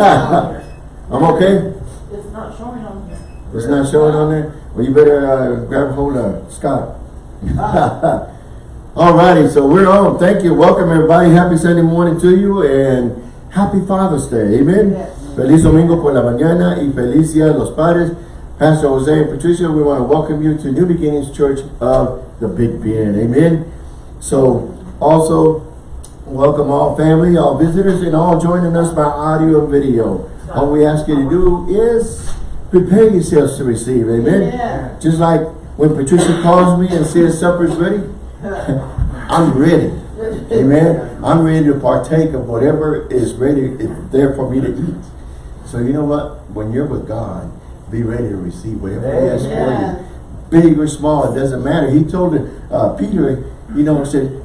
I'm okay? It's not showing on here. It's not showing on there? Well, you better uh, grab a hold of Scott. Alrighty, so we're on. Thank you. Welcome everybody. Happy Sunday morning to you and happy Father's Day. Amen. Yes. Feliz domingo por la mañana y feliz día los padres. Pastor Jose and Patricia, we want to welcome you to New Beginnings Church of the Big Bend. Amen. So also welcome all family, all visitors, and all joining us by audio and video. All we ask you to do is prepare yourselves to receive. Amen. Yeah. Just like when Patricia calls me and says supper's ready, I'm ready. Amen. I'm ready to partake of whatever is ready is there for me to eat. So you know what? When you're with God, be ready to receive whatever He has for you. Big or small, it doesn't matter. He told uh, Peter, you know, said,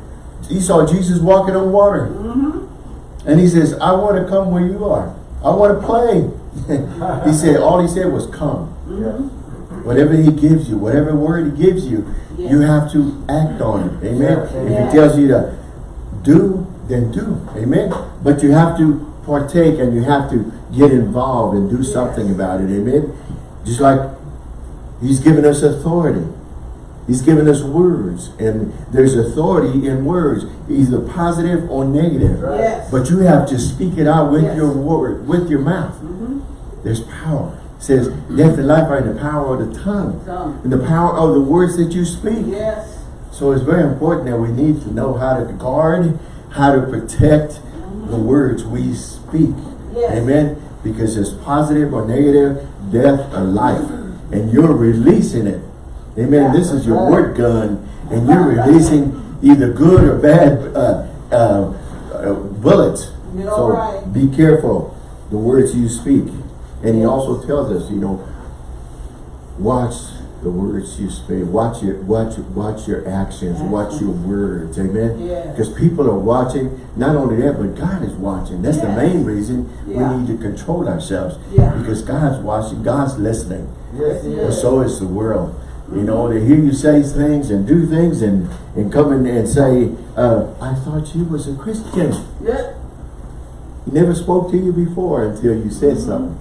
he saw Jesus walking on water. Mm-hmm. And he says, I want to come where you are. I want to play. he said, all he said was come. Mm-hmm. Whatever he gives you, whatever word he gives you, you have to act on it. Amen. If Yes. he tells you to do, then do. Amen. But you have to partake and you have to get involved and do something about it. Amen. Just like he's given us authority. He's given us words and there's authority in words, either positive or negative. Yes. But you have to speak it out with Yes. your word, with your mouth. Mm-hmm. There's power. It says death and life are in the power of the tongue. Tongue. In the power of the words that you speak. Yes. So it's very important that we need to know how to guard, how to protect mm-hmm. the words we speak. Yes. Amen. Because it's positive or negative, death or life. And you're releasing it. Amen. This is your word gun. And you're releasing either good or bad uh, uh, uh, bullets. You're so right. be careful the words you speak. And he also tells us, you know, watch the words you speak. Watch your watch watch your actions. Watch your words. Amen. Yes. Because people are watching. Not only that, but God is watching. That's the main reason Yeah. we need to control ourselves. Yeah. Because God's watching. God's listening. Yes, Yes. And so is the world. You know, to hear you say things and do things and, and come in and say, uh, I thought you was a Christian. Yeah. He never spoke to you before until you said something.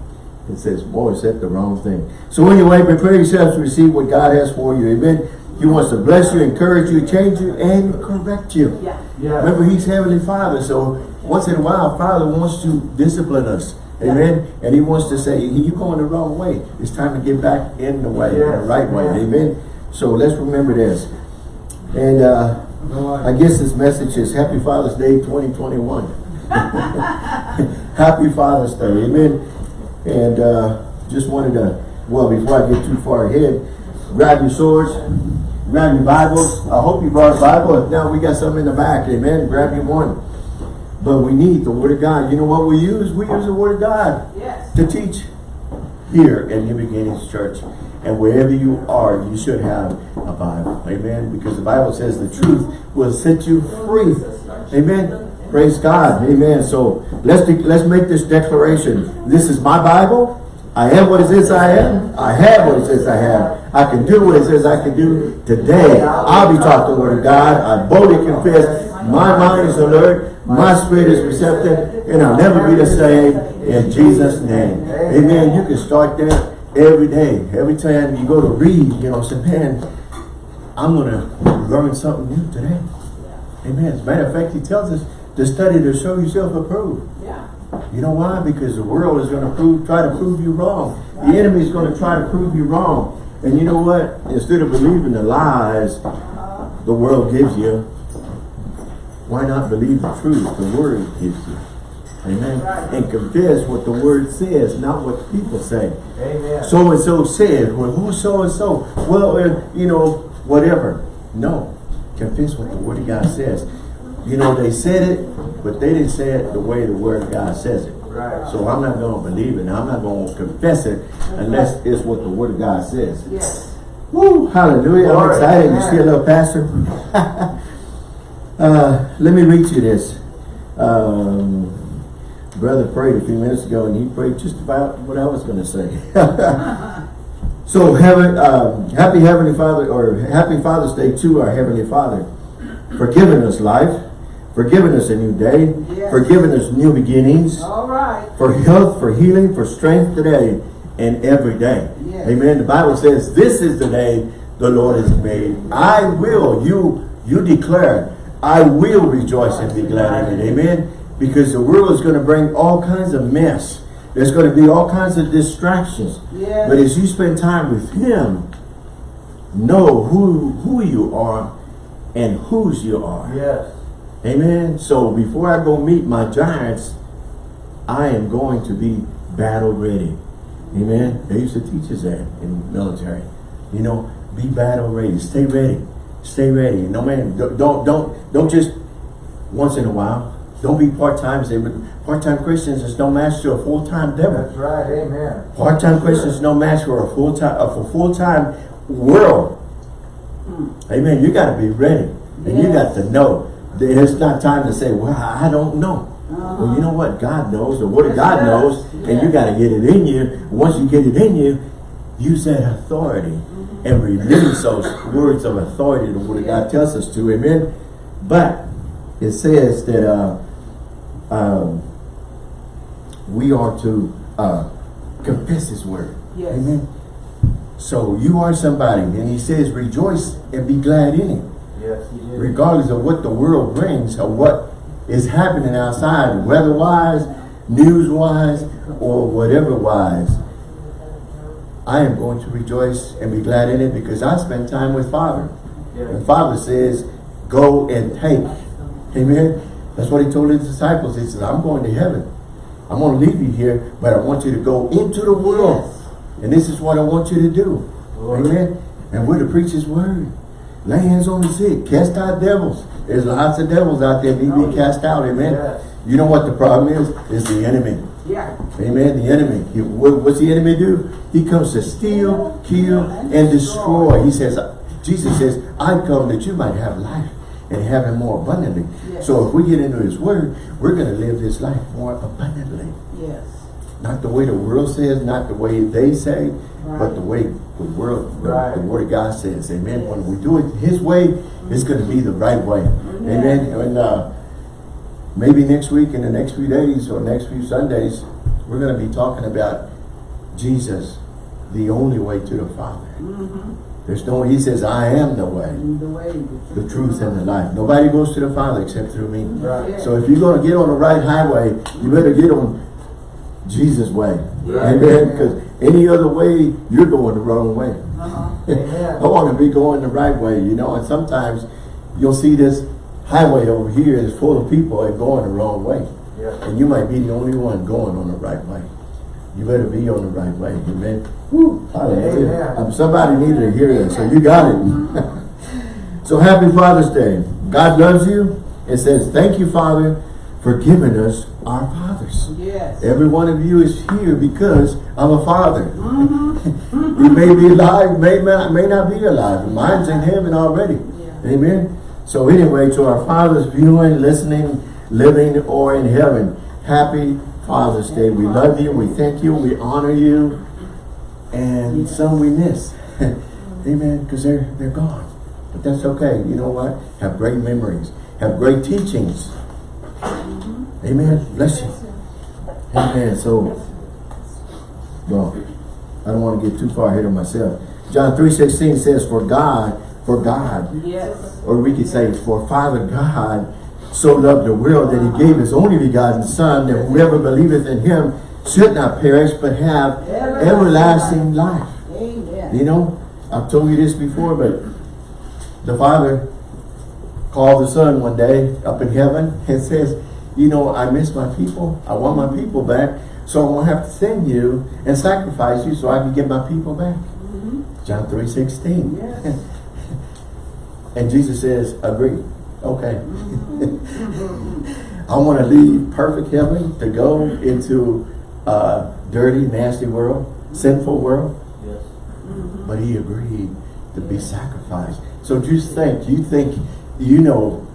It says, boy, said the wrong thing. So anyway, prepare yourselves to receive what God has for you. Amen. He wants to bless you, encourage you, change you, and correct you. Yeah. Yeah. Remember, He's Heavenly Father. So once in a while, Father wants to discipline us. Amen. And He wants to say, you're going the wrong way. It's time to get back in the way, in the right way. Yes. Amen. So let's remember this. And uh, I guess this message is Happy Father's Day 2021. Happy Father's Day, amen. And uh, just wanted to, well, before I get too far ahead, grab your swords, grab your Bibles. I hope you brought a Bible. If not, we got some in the back, amen. Grab your one. But we need the Word of God. You know what we use? We use the Word of God Yes. to teach here at New Beginnings Church. And wherever you are, you should have a Bible. Amen. Because the Bible says the truth will set you free. Amen. Praise God. Amen. So let's let's make this declaration. This is my Bible. I am what it says I am. I have what it says I have. I can do what it says I can do today. I'll be taught the word of God. I boldly confess. My mind is alert. My spirit is receptive. And I'll never be the same in Jesus' name. Amen. You can start that every day. Every time you go to read, you know, say, man, I'm going to learn something new today. Amen. As a matter of fact, he tells us to study to show yourself approved. Yeah. You know why? Because the world is going to prove, try to prove you wrong. The enemy is going to try to prove you wrong. And you know what? Instead of believing the lies the world gives you, why not believe the truth the word gives you? Amen. And confess what the word says, not what people say. Amen. So and so said. Well, who so and so? Well, uh, you know, whatever. No. Confess what the Word of God says. You know, they said it, but they didn't say it the way the Word of God says it. Right. So I'm not going to believe it. I'm not going to confess it unless it's what the Word of God says. Yes. Woo! Hallelujah. I'm Glory. excited. You see a little pastor? uh, let me read you this. Um, brother prayed a few minutes ago and he prayed just about what I was going to say. so heaven, um, happy Heavenly Father or happy Father's Day to our Heavenly Father for giving us life, for giving us a new day, Yes. for giving us new beginnings, All right. for health, for healing, for strength today and every day. Yes. Amen. The Bible says, this is the day the Lord has made. I will, you, you declare, I will rejoice and be glad in it. Amen. Because the world is going to bring all kinds of mess. There's going to be all kinds of distractions. Yes. But as you spend time with Him, know who, who you are and whose you are. Yes. Amen. So before I go meet my giants, I am going to be battle ready. Amen. They used to teach us that in the military. You know, be battle ready. Stay ready. Stay ready. No man, don't don't don't, don't just once in a while. Don't be part-time. Say part-time Christians is no match to a full-time devil. That's right. Amen. Part-time Christians no match for a full-time uh, for full-time world. Amen. You got to be ready, and you got to know that it's not time to say, "Well, I don't know." Well, you know what? God knows. The Word of God Yes, knows, and you got to get it in you. Once you get it in you, use that authority and release those words of authority. The Word of God tells us to. Amen. But it says that uh, um, we are to uh, confess His Word. Yes. Amen. So you are somebody, and He says, rejoice and be glad in it Yes, regardless of what the world brings or what is happening outside, weather-wise, news-wise, or whatever-wise. I am going to rejoice and be glad in it because I spend time with Father. And Yes. Father says, go and take. Amen. That's what he told his disciples. He said, I'm going to heaven. I'm going to leave you here, but I want you to go into the world. And this is what I want you to do. Lord. Amen. And we're to preach his word. Lay hands on the sick. Cast out devils. There's lots of devils out there need to be cast out. Amen. Yes. You know what the problem is? It's the enemy. Yeah. Amen. The enemy. What's the enemy do? He comes to steal, kill, and destroy. He says, Jesus says, I come that you might have life and have it more abundantly. Yes. So if we get into his word, we're going to live this life more abundantly. Yes. Not the way the world says, not the way they say, but the way the world, the, Right. the word of God says. Amen. When we do it his way, it's going to be the right way. Amen. And uh, maybe next week, in the next few days or next few Sundays, we're going to be talking about Jesus, the only way to the Father. There's no, he says, I am the way, The way. the truth, and the life. Nobody goes to the Father except through me. Right. So if you're going to get on the right highway, you better get on Jesus' way. Right. Amen. Because any other way, you're going the wrong way. Uh-huh. Amen. I want to be going the right way, you know. And sometimes you'll see this highway over here is full of people and going the wrong way. Yes. And you might be the only one going on the right way. You better be on the right way. Amen. Woo, hallelujah. Amen. Um, somebody needed to hear that, so you got it. so happy Father's Day. God loves you. It says, thank you, Father, for giving us our fathers. Yes. Every one of you is here because I'm a father. you may be alive, may not, may not be alive. Mine's in heaven already. Yeah. Amen. So anyway, to our fathers viewing, listening, living, or in heaven, happy Father's Day. We love you. We thank you. We honor you. And some we miss. Amen. Because they're, they're gone. But that's okay. You know what? Have great memories. Have great teachings. Amen. Bless you. Amen. So, well, I don't want to get too far ahead of myself. John 3.16 says, For God, for God, Yes. or we could say, For Father God so loved the world that he gave his only begotten Son, that whoever believeth in him should not perish, but have everlasting life. Amen. You know, I've told you this before, but the Father called the Son one day up in heaven and says, you know, I miss my people. I want my people back. So I'm going to have to send you and sacrifice you so I can get my people back. Mm-hmm. John 3, 16. Yes. and Jesus says, agree. Okay. Mm-hmm. I want to leave perfect heaven to go into a dirty, nasty world, sinful world. Yes. But he agreed to be sacrificed. So just think, you think you know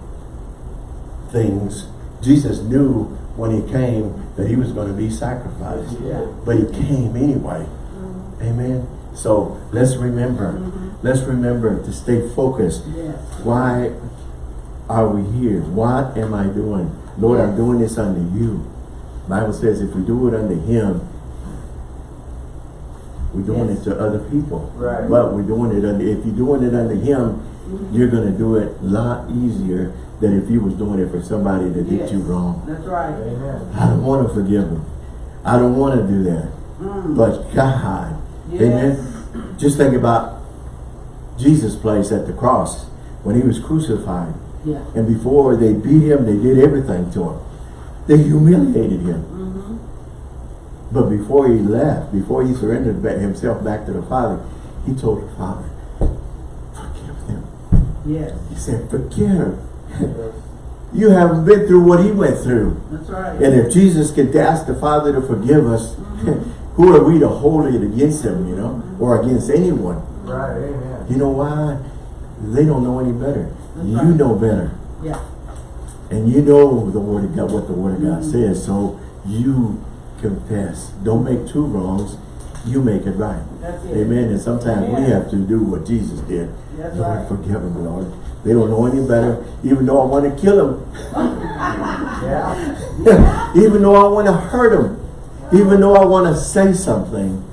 things. Jesus knew when he came that he was going to be sacrificed. Yeah. But he came anyway. Mm-hmm. Amen. So let's remember, mm-hmm. let's remember to stay focused. Yes. Why are we here? What am I doing? Lord, I'm doing this under you. Bible says if we do it under him, we're doing it to other people. Right. But we're doing it under, if you're doing it under him, you're gonna do it a lot easier than if you was doing it for somebody that did you wrong. That's right. Amen. I don't want to forgive them. I don't want to do that. Mm. But God, Yes. amen. Just think about Jesus' place at the cross when he was crucified. Yeah. And before they beat him, they did everything to him. They humiliated him. Mm-hmm. But before he left, before he surrendered back himself back to the Father, he told the Father, forgive them. Yes. He said, forgive. You haven't been through what he went through. That's right. And if Jesus could ask the Father to forgive us, who are we to hold it against him, you know, or against anyone? Right. Amen. You know why? They don't know any better. That's you right. know better. Yeah. And you know the word of God, what the word of God mm-hmm. says. So you confess. Don't make two wrongs. You make it right. It. Amen. And sometimes we have to do what Jesus did. That's Lord, right. forgive them, Lord. They don't know any better. Even though I want to kill them. Yeah. even though I want to hurt them. Even though I want to say something.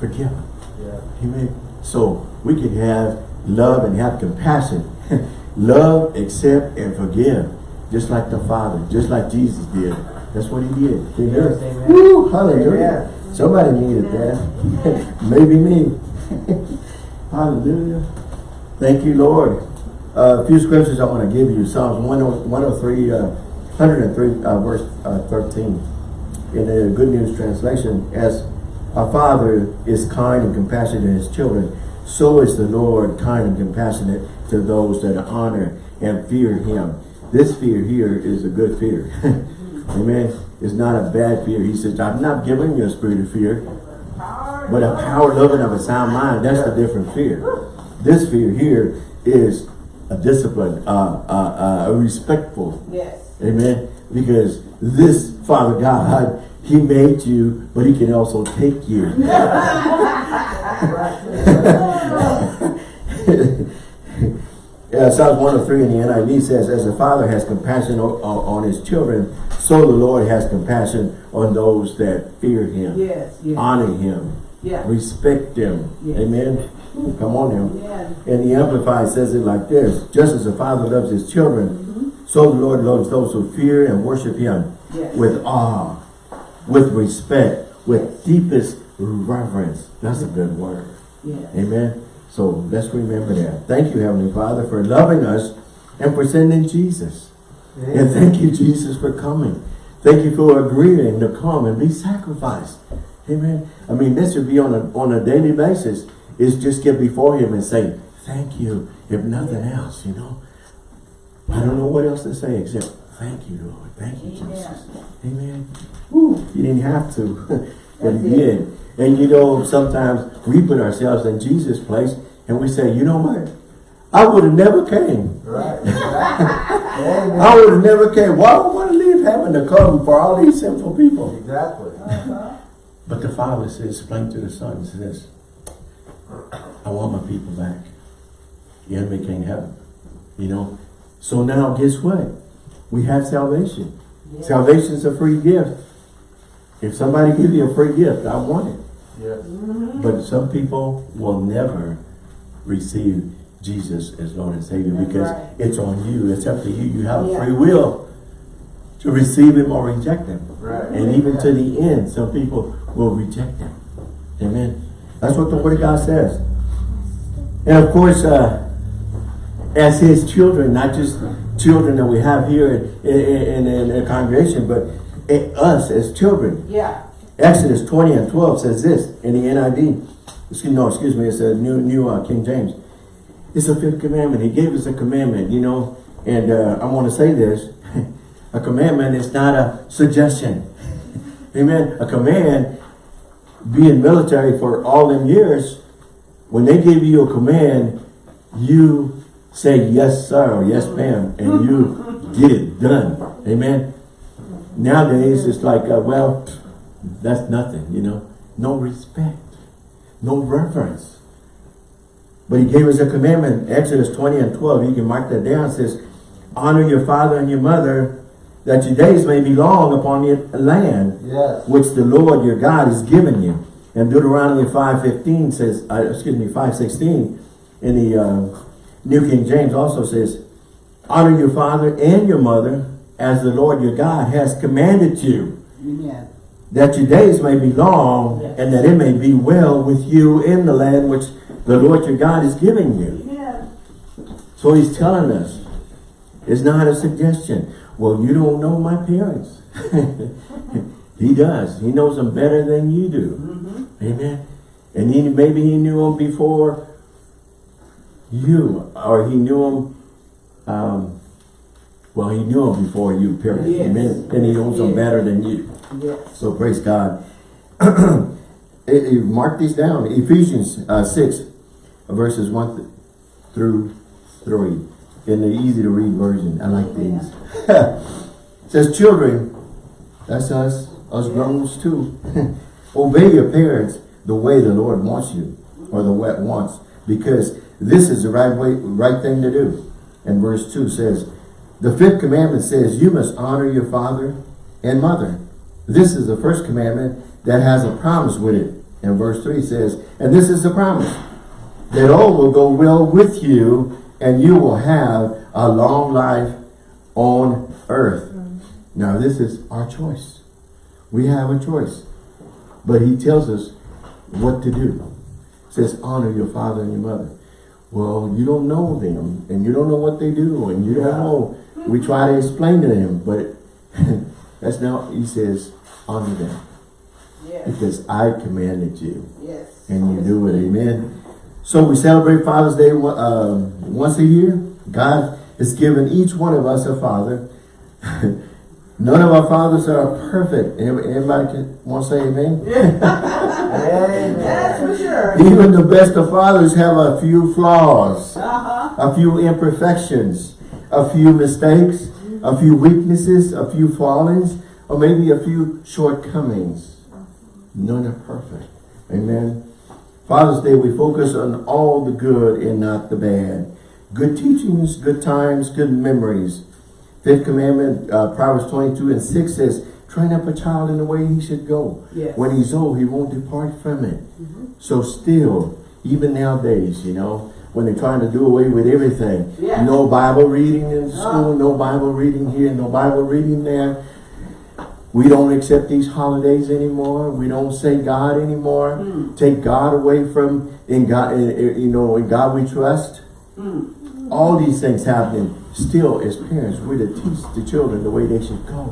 Forgive them. Yeah. Amen. So we can have love and have compassion. love, accept, and forgive. Just like the Father, just like Jesus did. That's what he did. Amen. Yes. Woo, hallelujah. Amen. Somebody needed that. Maybe me. hallelujah. Thank you, Lord. Uh, a few scriptures I want to give you. Psalms 103, uh, 103, uh, verse uh, 13. In the Good News Translation, as our Father is kind and compassionate to his children, so is the Lord kind and compassionate to those that honor and fear him. This fear here is a good fear. Amen. It's not a bad fear. He says, I'm not giving you a spirit of fear, but a power, love, and of a sound mind. That's the different fear. This fear here is a discipline, uh, uh, uh, a respectful Yes. Amen. Because this Father God, He made you, but He can also take you. yeah, Psalms 103 in the NIV says, As the Father has compassion on, on His children, so the Lord has compassion on those that fear Him, Yes. Yes. honor Him, Yeah. respect Him. Yes. Amen. Come on now. And the Amplified says it like this, just as the Father loves his children, mm-hmm. so the Lord loves those who fear and worship him Yes. with awe, with respect, with deepest reverence. That's a good word. Yes. Amen. So let's remember that. Thank you, Heavenly Father, for loving us and for sending Jesus. And thank you, Jesus, for coming. Thank you for agreeing to come and be sacrificed. Amen. I mean, this should be on a, on a daily basis. Is just get before him and say, thank you, if nothing else, you know. I don't know what else to say except, thank you, Lord. Thank you, Jesus. Amen. Woo, he didn't have to, but he did. And you know, sometimes we put ourselves in Jesus' place and we say, you know what? I would have never came. Right. Amen. I would have never came. Why would I want to leave heaven to come for all these sinful people? Exactly. But the Father says, explain to the Son, says, I want my people back. The enemy can't have them. You know? So now, guess what? We have salvation. Yes. Salvation is a free gift. If somebody gives you a free gift, I want it. Yes. But some people will never receive Jesus as Lord and Savior That's because right. it's on you. It's up to you. You have Yeah. free will to receive Him or reject Him. Right. And even to the end, some people will reject Him. Amen. That's what the Word of God says. And of course, uh, as His children, not just children that we have here in, in, in, in the congregation, but us as children. Yeah. Exodus 20 and 12 says this in the NIV. Excuse, no, excuse me, it's a new, new uh, King James. It's a fifth commandment. He gave us a commandment, you know, and uh, I want to say this. a commandment is not a suggestion. Amen. A command, being military for all them years, when they give you a command, you say yes sir or yes ma'am, and you get it done. Amen. Nowadays, it's like, uh, well, that's nothing, you know. No respect, no reference. But he gave us a commandment, Exodus 20 and 12. You can mark that down. It says, honor your father and your mother, that your days may be long upon your land, Yes. which the Lord your God has given you. And Deuteronomy 5.15 says, uh, excuse me, 5.16 in the uh, New King James also says, honor your father and your mother as the Lord your God has commanded you, Amen. That your days may be long and that it may be well with you in the land which the Lord your God is giving you. Amen. So he's telling us, it's not a suggestion. Well, you don't know my parents. he does. He knows them better than you do. Amen. And he maybe he knew them before you, or he knew them, um, well, he knew them before you, period. Yes. Amen. And he knows them better than you. Yes. So praise God. Mark these down. Ephesians uh, 6, verses 1 th- through 3. In the easy to read version. I like these. It says, children, that's us, us grown-ups too. Obey your parents the way the Lord wants you, or the way it wants, because this is the right way, right thing to do. And verse 2 says, the fifth commandment says, you must honor your father and mother. This is the first commandment that has a promise with it. And verse 3 says, and this is the promise, that all will go well with you, and you will have a long life on earth. Now this is our choice. We have a choice. But he tells us what to do. says, honor your father and your mother. Well, you don't know them, and you don't know what they do, and you don't know. We try to explain to them, but that's not, he says, honor them. Yes. Because I commanded you, Yes. and you do it, amen. So we celebrate Father's Day uh, once a year. God has given each one of us a father. None of our fathers are perfect. Everybody can, want to say amen? Amen. That's for sure. Even the best of fathers have a few flaws, Uh-huh. a few imperfections, a few mistakes, a few weaknesses, a few fallings, or maybe a few shortcomings. None are perfect. Amen. Father's Day, we focus on all the good and not the bad. Good teachings, good times, good memories. Fifth commandment, uh, Proverbs 22 and 6 says, train up a child in the way he should go. Yes. When he's old, he won't depart from it. So still, even nowadays, you know, when they're trying to do away with everything, Yeah. no Bible reading in school, Ah. no Bible reading here, no Bible reading there. We don't accept these holidays anymore. We don't say God anymore. Mm. Take God away from in God, in- in- you know, in God we trust. Mm. All these things happening. Still, as parents, we're to teach the children the way they should go.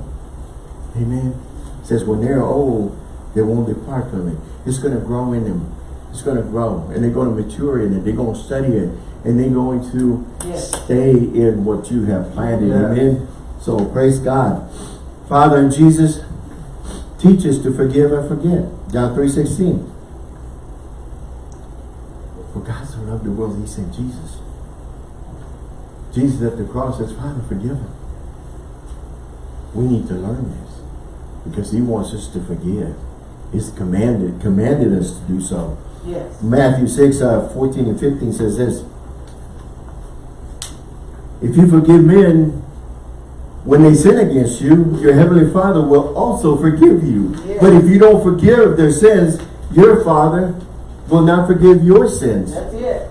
Amen. It says when they're old, they won't depart from it. It's going to grow in them. It's going to grow, and they're going to mature in it. They're going to study it, and they're going to Yes. stay in what you have planted. Yeah. Amen. So praise God. Father and Jesus, teach us to forgive and forget. John 3.16. For God so loved the world, he sent Jesus. Jesus at the cross says, Father, forgive him. We need to learn this because he wants us to forgive. He's commanded, commanded us to do so. Yes. Matthew 6, uh, 14 and 15 says this. If you forgive men when they sin against you, your heavenly Father will also forgive you. Yes. But if you don't forgive their sins, your Father will not forgive your sins. That's it.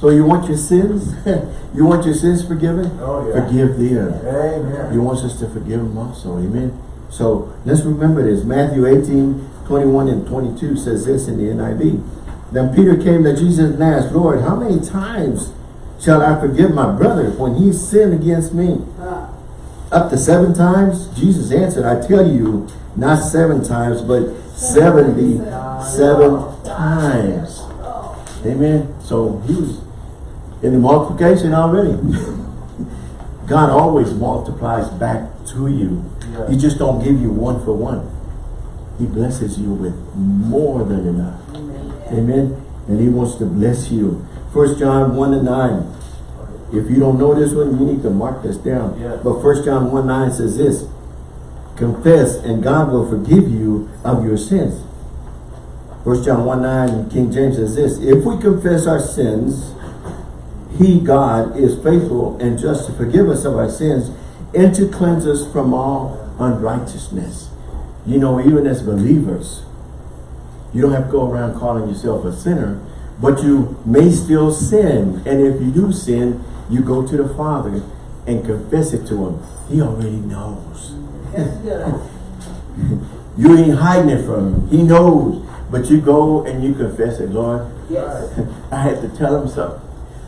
So you want your sins? you want your sins forgiven? Oh, yeah. Forgive them. Amen. He wants us to forgive them also. Amen. So let's remember this. Matthew 18, 21 and 22 says this in the NIV. Then Peter came to Jesus and asked, Lord, how many times shall I forgive my brother when he sinned against me? Up to seven times? Jesus answered, I tell you, not seven times, but 77 times. Amen. So he was in the multiplication already. God always multiplies back to you. Yeah. He just don't give you one for one. He blesses you with more than enough. amen. Amen. And he wants to bless you. First John 1 and 9. If you don't know this one, you need to mark this down. Yeah. But First John 1 9 says this. Confess and God will forgive you of your sins. First John 1 9, King James says this, If we confess our sins, he, God, is faithful and just to forgive us of our sins and to cleanse us from all unrighteousness. You know, even as believers, you don't have to go around calling yourself a sinner, but you may still sin. And if you do sin, you go to the Father and confess it to him. He already knows. You ain't hiding it from him. He knows. But you go and you confess it, Lord. Yes. I had to tell him something.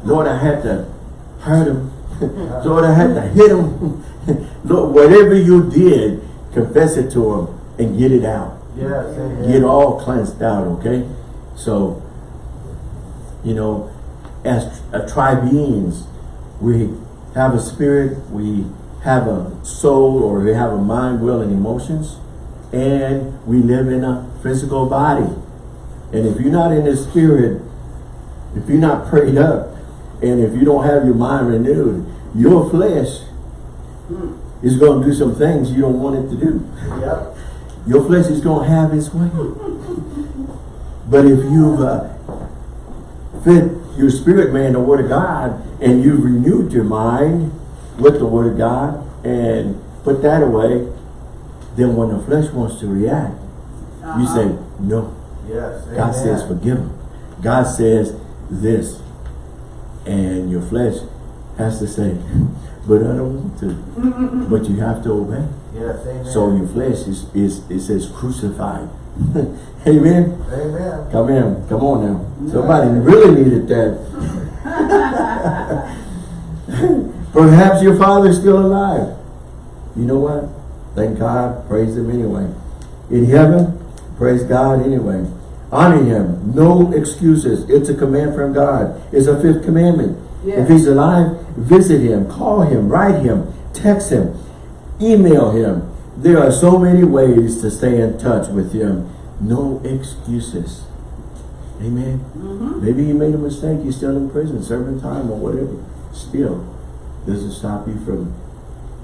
Lord, I had to hurt him. Lord, I had to hit him. Lord, whatever you did, confess it to him and get it out. Yes, amen. Get all cleansed out, okay? So, you know, as a tribeings, we have a spirit, we have a soul, or we have a mind, will, and emotions, and we live in a physical body. And if you're not in the spirit, if you're not prayed up, and if you don't have your mind renewed, your flesh is going to do some things you don't want it to do. Yep. Your flesh is going to have its way. But if you've uh, fed your spirit man the word of God and you've renewed your mind with the word of God and put that away, then when the flesh wants to react, you Uh-huh. say, no. Yes. God says forgive him. God says this. And your flesh has to say, but I don't want to. but you have to obey. Yes, amen. So your flesh is, is it says crucified. Amen. Amen. Come in. Come on now. Somebody really needed that. Perhaps your father's still alive. You know what? Thank God. Praise him anyway. In heaven, praise God anyway. Honor him. No excuses. It's a command from God. It's a fifth commandment. Yes. If he's alive, visit him, call him, write him, text him, email him. There are so many ways to stay in touch with him. No excuses. Amen. Mm-hmm. Maybe you made a mistake. You're still in prison, serving time or whatever. Still, doesn't stop you from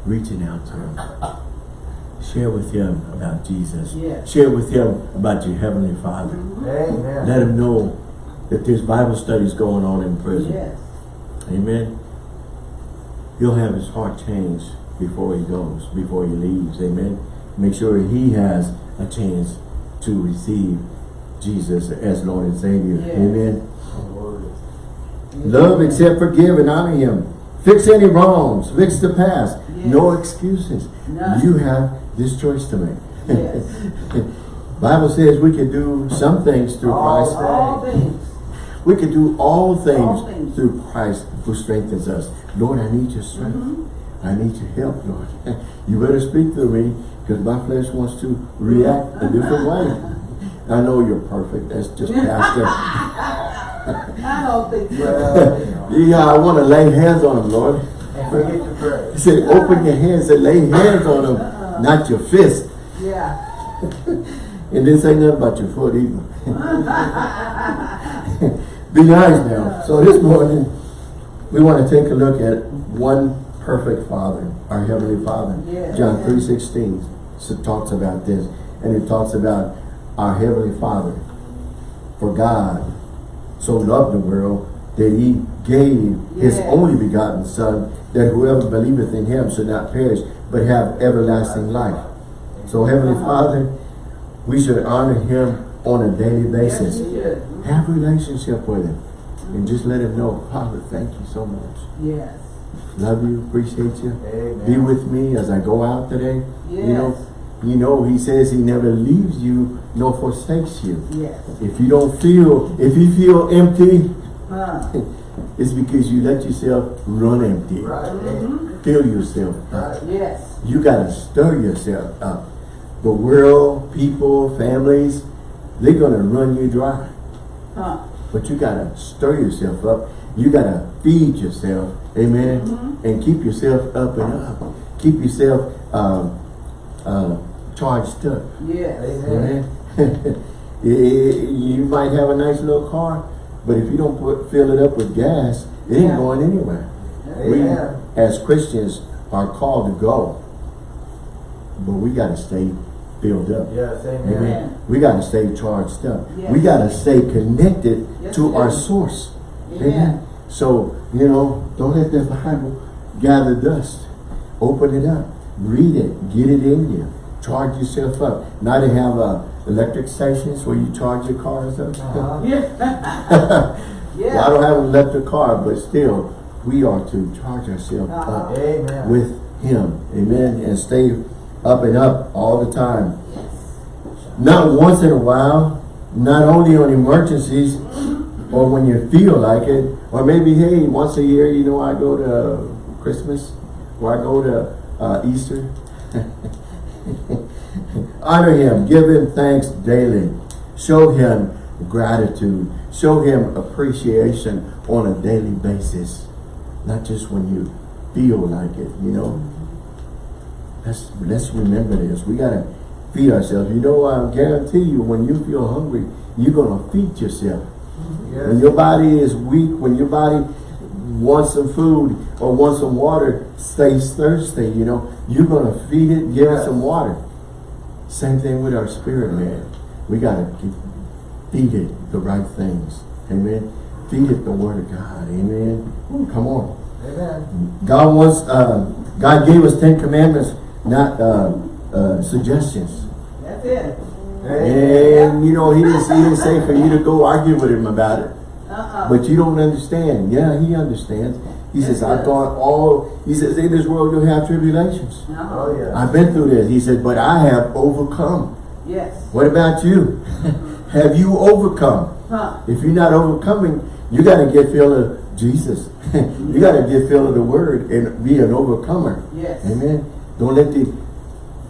reaching out to him. Share with him about Jesus. Yes. Share with him about your Heavenly Father. Mm-hmm. Amen. Let him know that there's Bible studies going on in prison. Yes. Amen. He'll have his heart changed before he goes, before he leaves. Amen. Make sure he has a chance to receive Jesus as Lord and Savior. Yes. Amen. Love, accept, forgive, and honor him. Fix any wrongs. Fix the past. Yes. No excuses. None. You have this choice to make. Yes. Bible says we can do some things through All Christ. All things. We can do all things, All things. through Christ who strengthens us. Lord, I need your strength. Mm-hmm. I need your help, Lord. you better speak to me because my flesh wants to react a different way. I know you're perfect. That's just pastor. I don't think so. Well, yeah, I want to lay hands on him, Lord. And forget to pray. He said, open your hands and lay hands on him, not your fist. Yeah. And this ain't nothing about your foot either. Be nice now. So this morning, we want to take a look at one perfect Father, our Heavenly Father. Yes. John 3.16 so talks about this. And it talks about our Heavenly Father. For God so loved the world that he gave his only begotten Son, that whoever believeth in him should not perish, but have everlasting life. So Heavenly Father, we should honor him on a daily basis. should. Have relationship with him. And just let him know, Father, thank you so much. Yes. Love you, appreciate you. Amen. Be with me as I go out today. You know, you know, he says he never leaves you nor forsakes you. Yes. If you don't feel, if you feel empty, Huh. it's because you let yourself run empty. Right. Amen. Fill yourself up. Right. Yes. You gotta stir yourself up. The world, people, families, they're gonna run you dry. Huh. But you gotta stir yourself up. You gotta feed yourself. Amen. And keep yourself up and up. Keep yourself um, uh, charged up. Yeah. Amen. Amen. you might have a nice little car, but if you don't put fill it up with gas, it ain't Yeah. going anywhere. We, as Christians, are called to go. But we got to stay filled up. Yes, amen. Amen. We got to stay charged up. We got to stay connected Yes, to our source. Amen. So, you know, don't let the Bible gather dust. Open it up. Read it. Get it in you. Charge yourself up. Now they have uh, electric stations where you charge your cars up. Uh-huh. Yeah. Well, I don't have an electric car, but still, we are to charge ourselves Uh-huh. up Amen. with Him. Amen. And stay up and up all the time. Not once in a while, not only on emergencies or when you feel like it, or maybe, hey, once a year, you know, I go to Christmas or I go to uh, Easter. Honor Him, give Him thanks daily. Show Him gratitude. Show Him appreciation on a daily basis. Not just when you feel like it, you know. Let's, let's remember this. We got to feed ourselves. You know, I guarantee you, when you feel hungry, you're going to feed yourself. When your body is weak, when your body wants some food or wants some water, stays thirsty, you know, you're going to feed it, give it some water. Same thing with our spirit, man. We got to feed it the right things. Amen. Feed it the word of God. Amen. Ooh, come on. Amen. God wants, uh, God gave us Ten Commandments, not uh, uh, suggestions. That's it. And, you know, he didn't, he didn't say for you to go argue with him about it. Uh-uh. But you don't understand. Yeah, he understands. He says, I thought all, he says, in this world you'll have tribulations. Uh-huh. Oh, yeah. I've been through this. He said, but I have overcome. Yes. What about you? have you overcome? Huh. If you're not overcoming, you got to get filled of Jesus. you got to get filled of the word and be an overcomer. Yes. Amen. Don't let the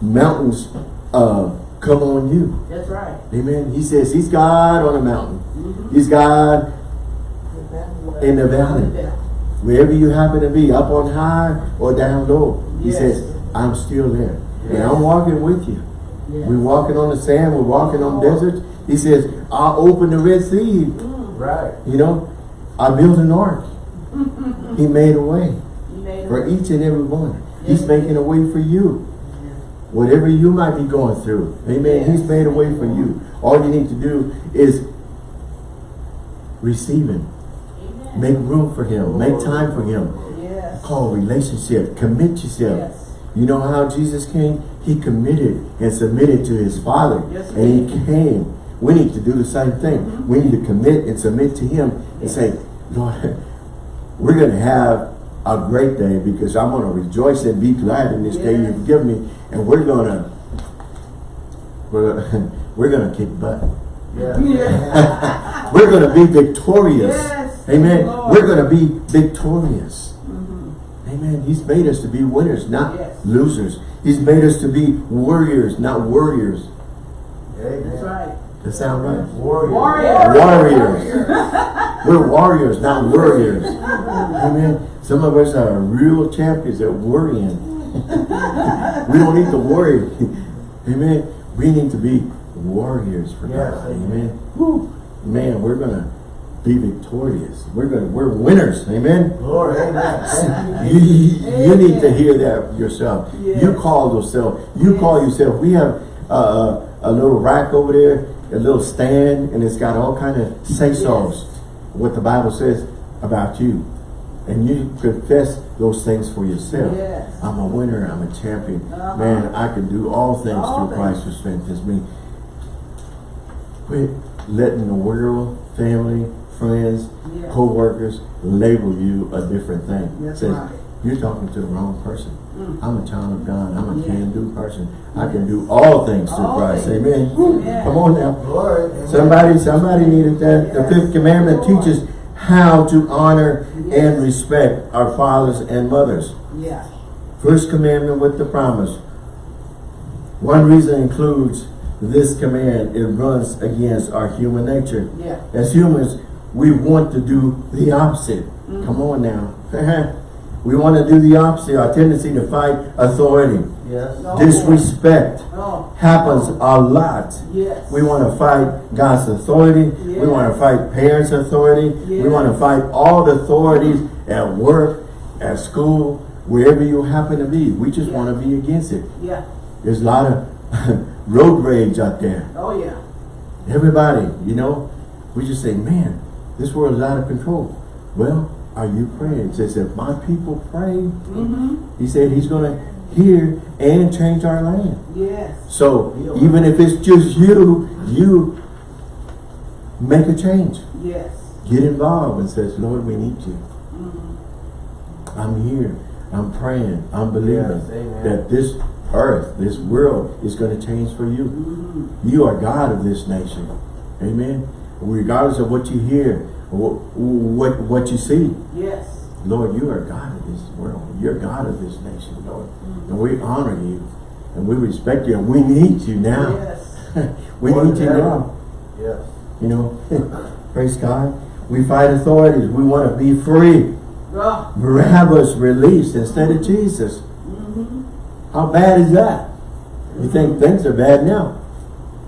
mountains uh, come on you. That's right. Amen. He says he's God on a mountain. Mhm. He's God in the valley. Wherever you happen to be, up on high or down low. He Yes. says, I'm still there. And I'm walking with you. Yes. We're walking on the sand. We're walking on deserts. He says, I'll open the Red Sea. Right. You know, I built an ark. he made a way You made it. for each and every one. He's making a way for you. Whatever you might be going through. Amen. He's made a way for you. All you need to do is receive him. Make room for him. Make time for him. Call relationship. Commit yourself. You know how Jesus came? He committed and submitted to his Father. Yes, and he came. We need to do the same thing. We need to commit and submit to him and say, Lord, we're going to have a great day because I'm going to rejoice and be glad in this day you've given me. And we're going to, we're, we're going to kick butt. Yes. Yeah. We're going to be victorious. Yes. Amen. Lord. We're going to be victorious. Mhm. Amen. He's made us to be winners, not Yes. losers. He's made us to be warriors, not warriors. Amen. That's right. That sound right? Warrior. Warrior. Warriors. We're warriors, not warriors. Amen. Some of us are real champions at worrying. we don't need to worry. Amen. We need to be warriors for Yes, God. amen. Woo. Man, we're gonna be victorious. We're gonna we're winners. Amen. Glory. Amen. You, you. need to hear that yourself. You call yourself. You call yourself. We have uh, a little rack over there, a little stand, and it's got all kind of say-sos. What the Bible says about you. And you confess those things for yourself. Yes. I'm a winner. I'm a champion. Uh-huh. Man, I can do all things All through Christ who strengthens me. Quit letting the world, family, friends, Yeah. co-workers label you a different thing. That's Says, right. You're talking to the wrong person. Mm. I'm a child of God. I'm a Yeah. can-do person. I can do all things through All Christ. things. Amen. Woo. Come on now. Glory. Amen. Somebody, somebody needed that. The fifth commandment Lord. teaches how to honor Yes. and respect our fathers and mothers. Yeah. First commandment with the promise. One reason includes this command, it runs against our human nature. Yeah. As humans, we want to do the opposite. Mm. Come on now. we want to do the opposite. Our tendency to fight authority. Yes. No. Disrespect Oh. happens a lot. Yes. We want to fight God's authority. We want to fight parents' authority. We want to fight all the authorities at work, at school, wherever you happen to be. We just Yeah. want to be against it. Yeah. There's a lot of road rage out there. Oh, yeah. Everybody, you know, we just say, man, this world is out of control. Well, are you praying? It says, if my people pray, Mm-hmm. he said he's going to hear and change our land. Yes. So even if it's just you, you make a change. Yes. Get involved and says, Lord, we need you. Mm-hmm. I'm here. I'm praying. I'm believing Yes, that this earth, this world is going to change for you. Mm-hmm. You are God of this nation. Amen. Regardless of what you hear, or what, what you see. Yes. Lord, you are God of this world. You're God of this nation, Lord. And we honor you. And we respect you. And we need you now. Yes. we More need you ever. now. Yes. You know, praise God. We fight authorities. We want to be free. Oh. Barabbas released instead of Jesus. Mm-hmm. How bad is that? You think things are bad now.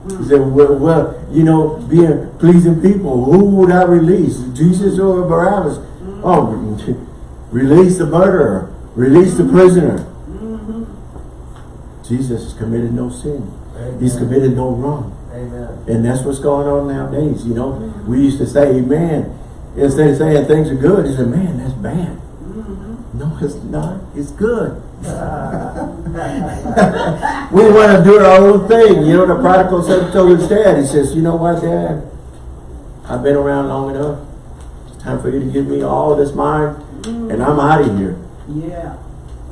You say, well, well, you know, being pleasing people, who would I release? Jesus or Barabbas? Oh, release the murderer, release the prisoner. Mm-hmm. Jesus has committed no sin. Amen. He's committed no wrong. Amen. And that's what's going on nowadays, you know. We used to say, man, instead of saying things are good, he said, man, that's bad. Mm-hmm. No, it's not. It's good. we want to do our own thing. You know, the prodigal son told his dad, he says, you know what, dad? I've been around long enough. It's time for you to give me all that's mine, and I'm out of here. Yeah.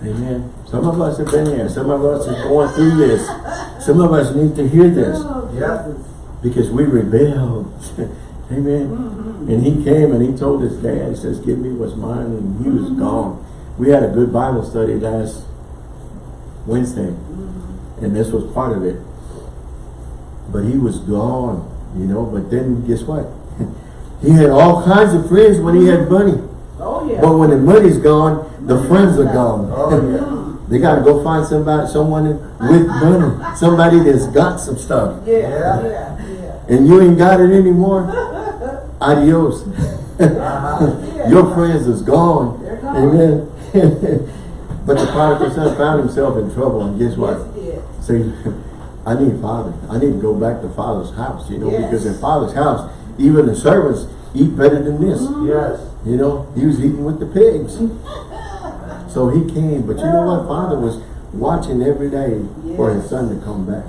Amen. Some of us have been there. Some of us are going through this. Some of us need to hear this Oh, Yeah. Because we rebelled. Amen. Mm-hmm. And he came and he told his dad, he says, give me what's mine, and he was gone. We had a good Bible study last Wednesday, and this was part of it. But he was gone, you know, but then guess what? he had all kinds of friends when he had money. Oh, yeah. But when the money's gone, the friends are gone. Oh, yeah. They gotta go find somebody, someone with money, somebody that's got some stuff, yeah. Yeah. Yeah. And you ain't got it anymore. Adios. Yeah. Your friends is gone. Gone. Amen. but the prodigal son found himself in trouble, and guess what? Yes, it Say, I need father. I need to go back to father's house, you know, Yes. because in father's house, even the servants eat better than this. Mm-hmm. Yes. You know, he was eating with the pigs. So he came, but you know what? Father was watching every day for his son to come back.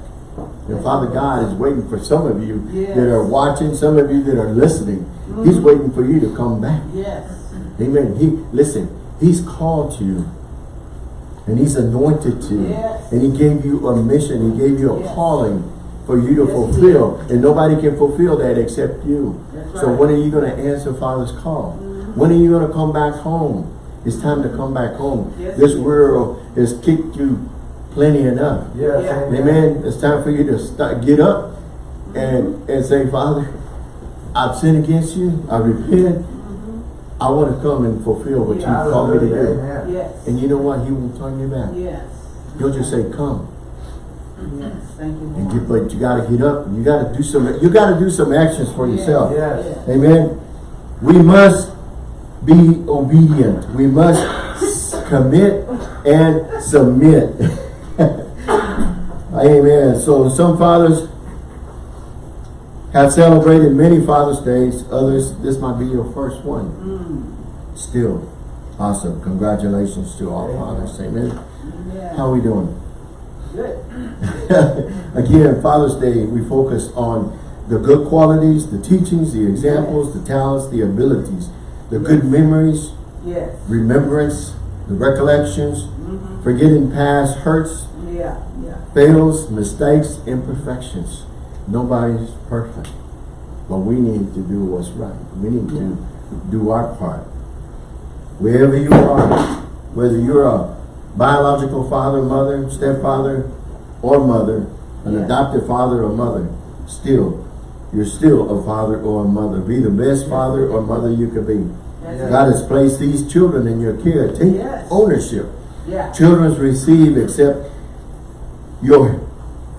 And Father God is waiting for some of you Yes. that are watching, some of you that are listening. He's mm-hmm. waiting for you to come back. Yes. Amen. He listen, he's called you. And he's anointed you. Yes. And he gave you a mission. He gave you a Yes. calling for you to Yes, fulfill. And nobody can fulfill that except you. That's So right. when are you going to answer Father's call? When are you going to come back home? It's time to come back home. Yes, this world has kicked you plenty enough. Yes. Yeah. Amen. It's time for you to start, get up and, and say, Father, I've sinned against you. I repent. I want to come and fulfill what you called me to do. Yes. And you know what? He won't turn you back. Yes. He'll just say, come. Yes. Thank you, get, but you got to get up. And You got to do some, you got to do some actions for yourself. Yes. Amen. We must be obedient. We must commit and submit. Amen. So some fathers have celebrated many Father's Days. Others, this might be your first one. Mm. Still, awesome. Congratulations to all fathers. Amen. Yeah. How are we doing? Good. Again, Father's Day, we focus on the good qualities, the teachings, the examples, the talents, the abilities, the good memories, Yes. remembrance, the recollections, Mm-hmm. forgetting past hurts, Yeah. Yeah. fails, mistakes, imperfections. Nobody's perfect. But we need to do what's right. We need to do our part. Wherever you are, whether you're a biological father, mother, stepfather, or mother, an Yeah. adopted father or mother, still, you're still a father or a mother. Be the best father or mother you could be. That's God has placed these children in your care. Take Yes. ownership. Yeah. Children receive except your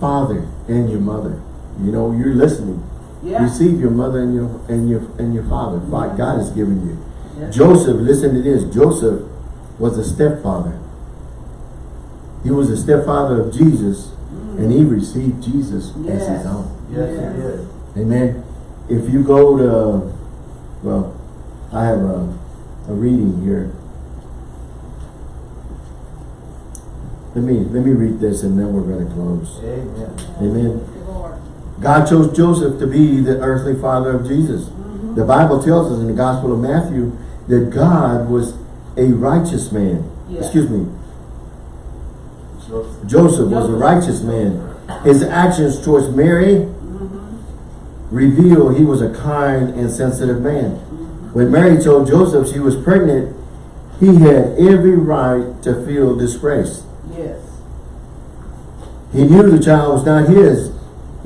father and your mother. You know, you're listening. Yeah. Receive your mother and your and your and your father. What God has given you. Yes. Joseph, listen to this. Joseph was a stepfather. He was a stepfather of Jesus, mm. And he received Jesus as his own. Yes, Yes. he did. Amen. If you go to, well, I have a, a reading here. Let me, let me read this and then we're going to close. Amen. Amen. Lord. God chose Joseph to be the earthly father of Jesus. The Bible tells us in the Gospel of Matthew that God was a righteous man. Yeah. Excuse me. So, Joseph was a righteous man. His actions towards Mary mm-hmm. reveal he was a kind and sensitive man. Mm-hmm. When Mary told Joseph she was pregnant, he had every right to feel disgraced. Yes. He knew the child was not his,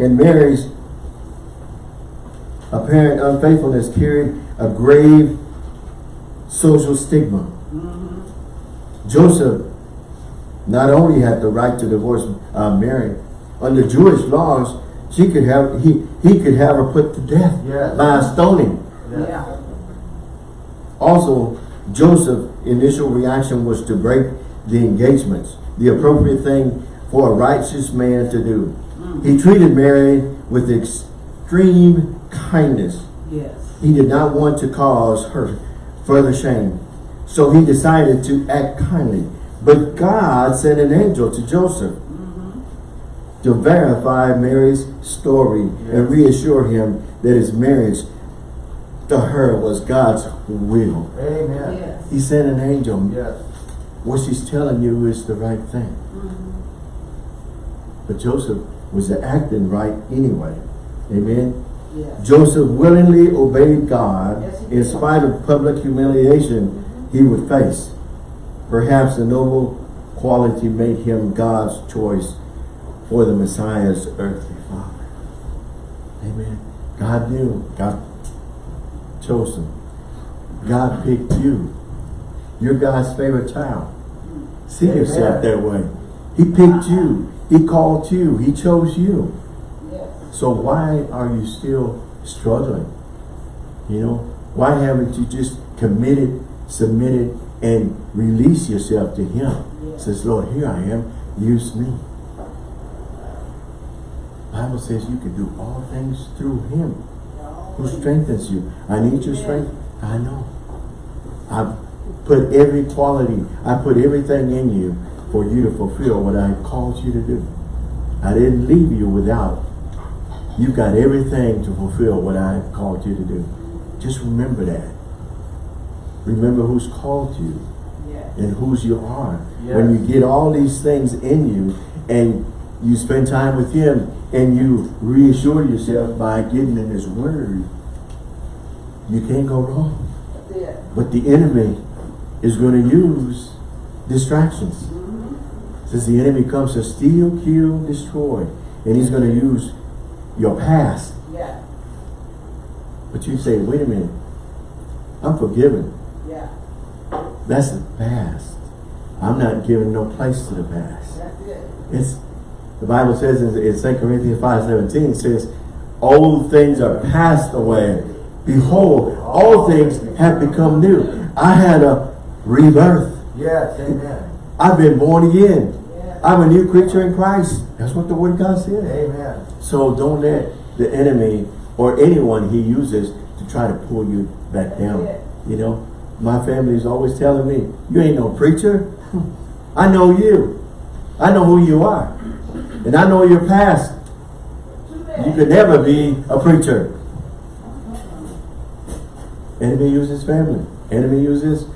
and Mary's apparent unfaithfulness carried a grave social stigma. Joseph not only had the right to divorce uh, Mary, under Jewish laws, she could have he he could have her put to death Yes. by stoning. yeah. Yeah. Also, Joseph's initial reaction was to break the engagements, the appropriate thing for a righteous man to do. He treated Mary with extreme kindness. Yes. He did not want to cause her further shame. So he decided to act kindly. But God sent an angel to Joseph mm-hmm. to verify Mary's story and reassure him that his marriage to her was God's will. Amen. Yes. He sent an angel. Yes. What she's telling you is the right thing. Mm-hmm. But Joseph was acting right anyway. Amen. Yes. Joseph willingly obeyed God Yes, in spite of public humiliation he would face. Perhaps the noble quality made him God's choice for the Messiah's earthly father. Amen. God knew. God chose him. God picked you. You're God's favorite child. See Amen. yourself that way. He picked you. He called you. He chose you. Yes. So why are you still struggling? You know, why haven't you just committed, submitted, and released yourself to Him? Says, Lord, here I am, use me. Bible says you can do all things through Him who strengthens you. I need your strength. I know. I've put every quality, I put everything in you for you to fulfill what I called you to do. I didn't leave you without. You got everything to fulfill what I have called you to do. Just remember that. Remember who's called you Yes. and whose you are. Yes. When you get all these things in you and you spend time with Him and you reassure yourself by getting in His Word, you can't go wrong. But the enemy is going to use distractions. Says the enemy comes to steal, kill, destroy. And he's going to use your past. Yeah. But you say, wait a minute. I'm forgiven. Yeah. That's the past. I'm not giving no place to the past. That's it. It's the Bible says in, in 2 Corinthians 5 17 says, Old things are passed away. Behold, all things have become new. I had a rebirth. Yes. Amen. I've been born again. I'm a new creature in Christ. That's what the word of God says. Amen. So don't let the enemy or anyone he uses to try to pull you back down. You know, my family is always telling me, you ain't no preacher. I know you. I know who you are. And I know your past. You could never be a preacher. Enemy uses family. Enemy uses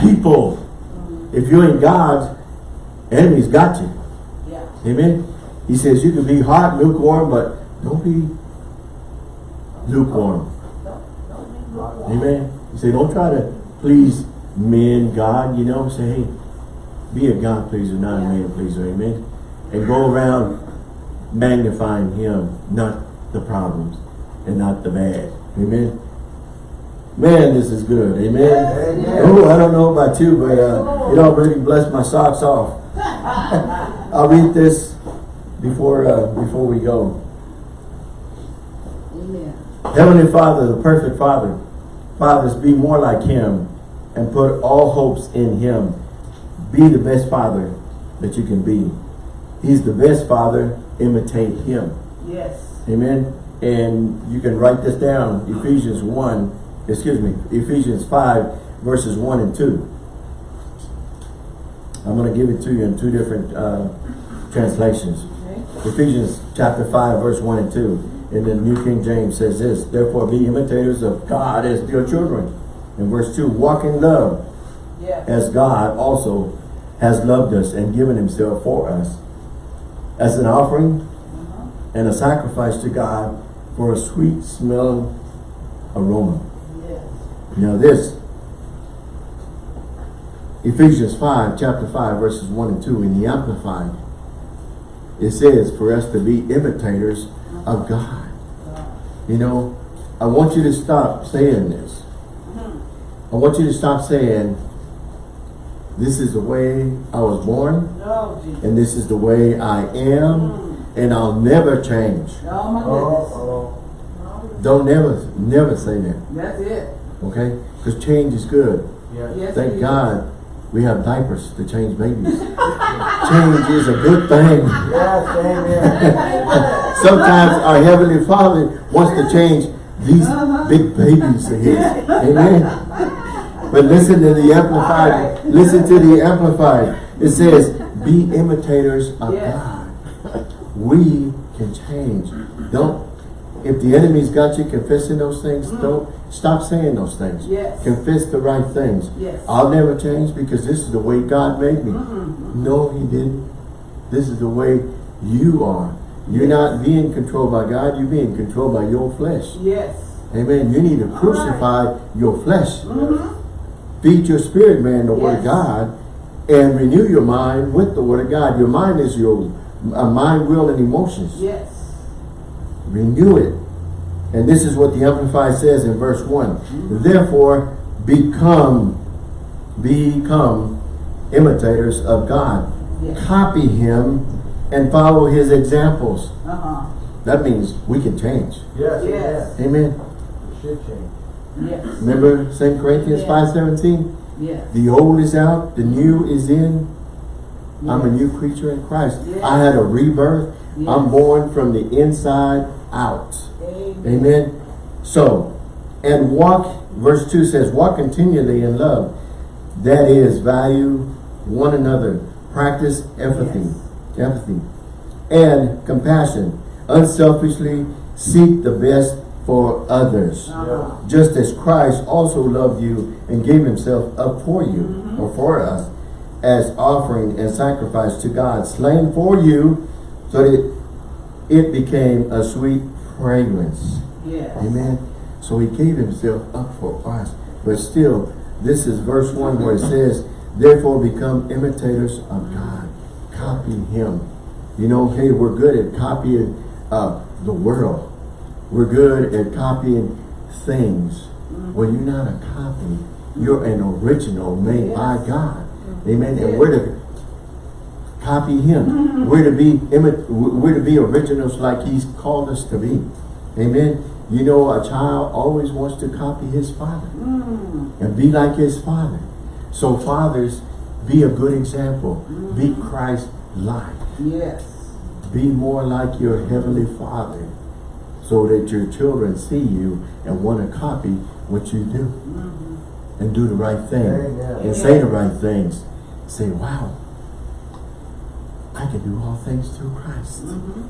people. If you ain't God, enemy's got you. Yeah. Amen. He says you can be hot, lukewarm, but don't be lukewarm. Amen. He said, don't try to please men, God, you know. Say, hey, be a God pleaser, not a man pleaser. Amen. And go around magnifying him, not the problems and not the bad. Amen. Man, this is good. Amen. Amen. Oh, I don't know about you, but uh, it already blessed my socks off. I'll read this before uh, before we go. Amen. Heavenly Father, the perfect Father, fathers, be more like Him and put all hopes in Him. Be the best Father that you can be. He's the best father. Imitate him. Yes. Amen. And you can write this down. Ephesians 1, excuse me, Ephesians 5, verses 1 and 2. I'm going to give it to you in two different uh, translations. Okay. Ephesians chapter 5, verse 1 and 2. In the New King James says this, Therefore be imitators of God as dear children. In verse 2, walk in love Yes. as God also has loved us and given himself for us as an offering Uh-huh. and a sacrifice to God for a sweet smelling aroma. Yes. Now this, Ephesians 5, chapter 5, verses 1 and 2 in the Amplified, it says for us to be imitators of God. You know, I want you to stop saying this. I want you to stop saying, this is the way I was born, and this is the way I am, and I'll never change. Oh, Oh, oh, Don't never, never say that, That's it. okay? Because change is good. yeah. Yes, Thank. God we have diapers to change babies. change is a good thing. Yes, amen. Sometimes our Heavenly Father wants to change these uh-huh. big babies of His. Amen. But listen to the Amplified. Listen to the Amplified. It says, be imitators of Yes. God. We can change. Don't, if the enemy's got you confessing those things, don't, stop saying those things. Yes. Confess the right things. Yes. I'll never change because this is the way God made me. No, He didn't. This is the way you are. You're not being controlled by God, you're being controlled by your flesh. Yes. Amen. You need to crucify your flesh. Mm-hmm. Feed your spirit, man, the word of God, and renew your mind with the word of God. Your mind is your uh, mind, will, and emotions. Yes. Renew it. And this is what the Amplified says in verse one Therefore, become, become imitators of God. Yes. Copy Him and follow His examples. Uh-huh. That means we can change. Yes, Yes. amen. Amen. It should change. Yes. Remember 2 Corinthians Yes. 5.17? Yes. The old is out, the new is in. I'm a new creature in Christ. Yes. I had a rebirth. I'm born from the inside out. Amen. Amen. So, and walk, verse 2 says, walk continually in love. That is, value one another. Practice empathy. Empathy. And compassion. Unselfishly seek the best for others. Uh-huh. Just as Christ also loved you and gave himself up for you, Mm-hmm. or for us, as offering and sacrifice to God, slain for you, so that it became a sweet fragrance. Yes. Amen. So he gave himself up for us. But still, this is verse 1 where it says, Therefore become imitators of God. Copy him. You know, hey, we're good at copying uh, the world. We're good at copying things. Well, you're not a copy. You're an original made by God. Amen. And we're to copy him. We're to be we're to be originals like he's called us to be. Amen. You know, a child always wants to copy his father Mm. and be like his father. So fathers, be a good example. Be Christ-like. Yes. Be more like your heavenly father so that your children see you and want to copy what you do and do the right thing Amen. and say the right things. Say, wow, I can do all things through Christ.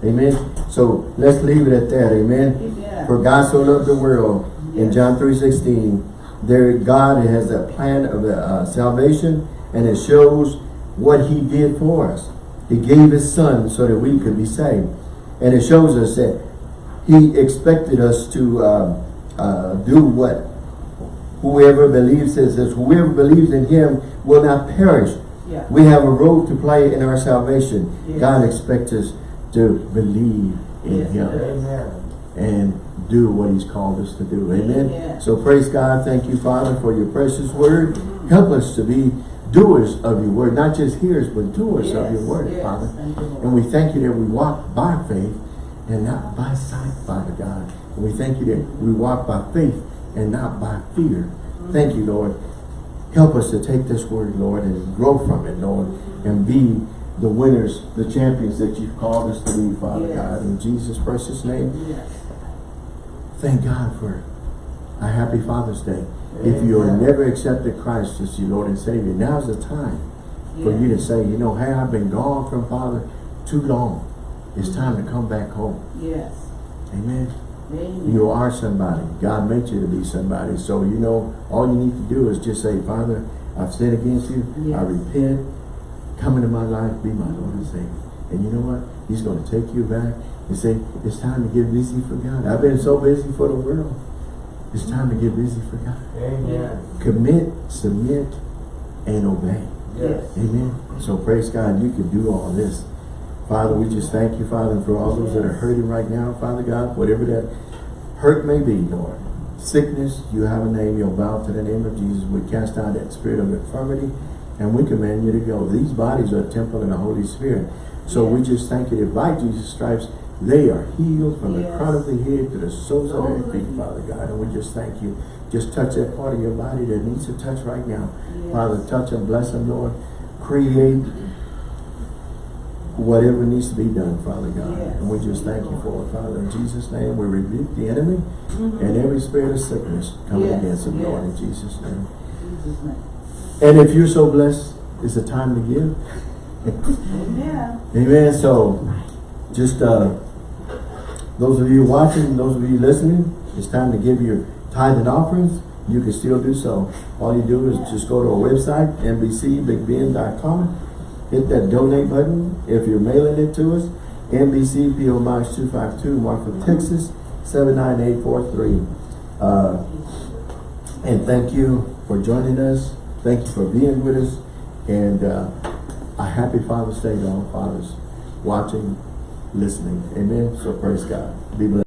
Amen. So let's leave it at that. Amen. Amen. For God so loved the world in Yes. John 3.16, there God has a plan of uh, salvation and it shows what he did for us. He gave his son so that we could be saved. And it shows us that he expected us to uh, uh, do what? Whoever believes, says, whoever believes in him will not perish. Yeah. We have a role to play in our salvation. Yes. God expects us to believe in Yes, him. Amen. and do what he's called us to do. Amen. Amen. So praise God. Thank you, Father, for your precious word. Help us to be doers of your word, not just hearers, but doers of your word, yes. Father. You, And we thank you that we walk by faith and not by sight, Father God. And we thank you that we walk by faith and not by fear. Mm-hmm. Thank you, Lord. Help us to take this word, Lord, and grow from it, Lord, and be the winners, the champions that you've called us to be, Father Yes. God. In Jesus' precious name, Yes. thank God for a happy Father's Day. If you have never accepted Christ as your Lord and Savior, now's the time for you to say, you know, hey, I've been gone from Father too long. It's mm-hmm. time to come back home. Yes. Amen. Amen. You are somebody. God meant you to be somebody. So, you know, all you need to do is just say, Father, I've sinned against you. I repent. Come into my life. Be my Lord and Savior. And you know what? He's going to take you back and say, it's time to get busy for God. I've been so busy for the world. It's time to get busy for God. Amen. Commit, submit, and obey. Yes. Amen. So praise God, you can do all this. Father, we just thank you, Father, for all those that are hurting right now, Father God, whatever that hurt may be, Lord. Sickness, you have a name, you'll bow to the name of Jesus. We cast out that spirit of infirmity and we command you to go. These bodies are a temple of the Holy Spirit. So we just thank you that by Jesus' stripes, they are healed from the Yes. crown of the head to the soles of their feet, Father God. And we just thank you. Just touch that part of your body that needs to touch right now. Yes. Father, touch and bless them, Lord. Create whatever needs to be done, Father God. Yes. And we just thank you for it, Father. In Jesus' name, we rebuke the enemy Mhm. and every spirit of sickness coming Yes, against him, Lord, in. Jesus' name. Jesus' name. And if you're so blessed, it's a time to give. Amen. Amen. So, just uh, those of you watching, those of you listening, it's time to give your tithe and offerings. You can still do so. All you do is just go to our website, nbcbigbend.com. Hit that donate button. If you're mailing it to us, NBC PO Box 252, Marfa, Texas 79843. Uh, and thank you for joining us. Thank you for being with us. And uh, a happy Father's Day to all fathers watching, listening. Amen. So praise God. Be blessed.